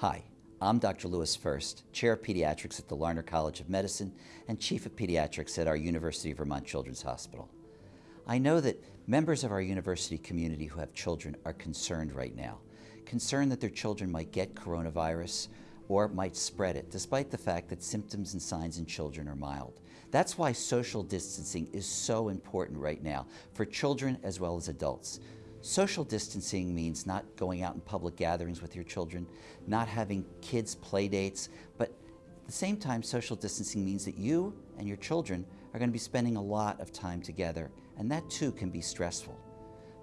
Hi, I'm Dr. Lewis First, Chair of Pediatrics at the Larner College of Medicine and Chief of Pediatrics at our University of Vermont Children's Hospital. I know that members of our university community who have children are concerned right now, concerned that their children might get coronavirus or might spread it, despite the fact that symptoms and signs in children are mild. That's why social distancing is so important right now for children as well as adults. Social distancing means not going out in public gatherings with your children, not having kids play dates, but at the same time, social distancing means that you and your children are going to be spending a lot of time together, and that too can be stressful.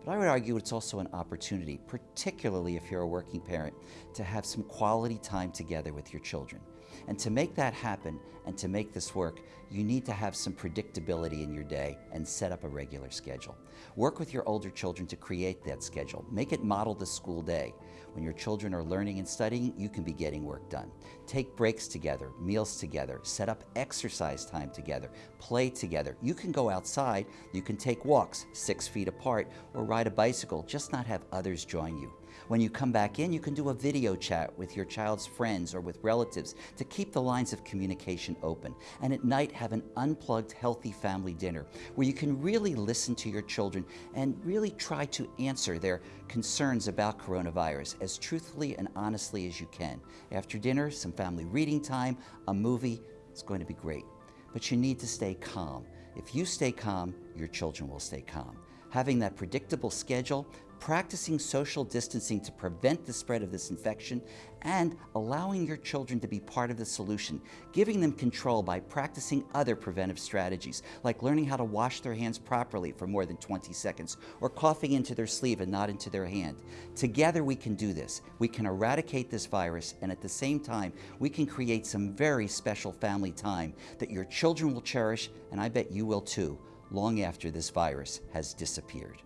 But I would argue it's also an opportunity, particularly if you're a working parent, to have some quality time together with your children. And to make that happen and to make this work, you need to have some predictability in your day and set up a regular schedule. Work with your older children to create that schedule. Make it model the school day. When your children are learning and studying, you can be getting work done. Take breaks together, meals together, set up exercise time together, play together. You can go outside, you can take walks six feet apart or ride a bicycle, just not have others join you. When you come back in, you can do a video chat with your child's friends or with relatives to keep the lines of communication open. And at night, have an unplugged, healthy family dinner where you can really listen to your children and really try to answer their concerns about coronavirus as truthfully and honestly as you can. After dinner, some family reading time, a movie, it's going to be great. But you need to stay calm. If you stay calm, your children will stay calm. Having that predictable schedule practicing social distancing to prevent the spread of this infection, and allowing your children to be part of the solution, giving them control by practicing other preventive strategies, like learning how to wash their hands properly for more than 20 seconds, or coughing into their sleeve and not into their hand. Together we can do this. We can eradicate this virus, and at the same time, we can create some very special family time that your children will cherish, and I bet you will too, long after this virus has disappeared.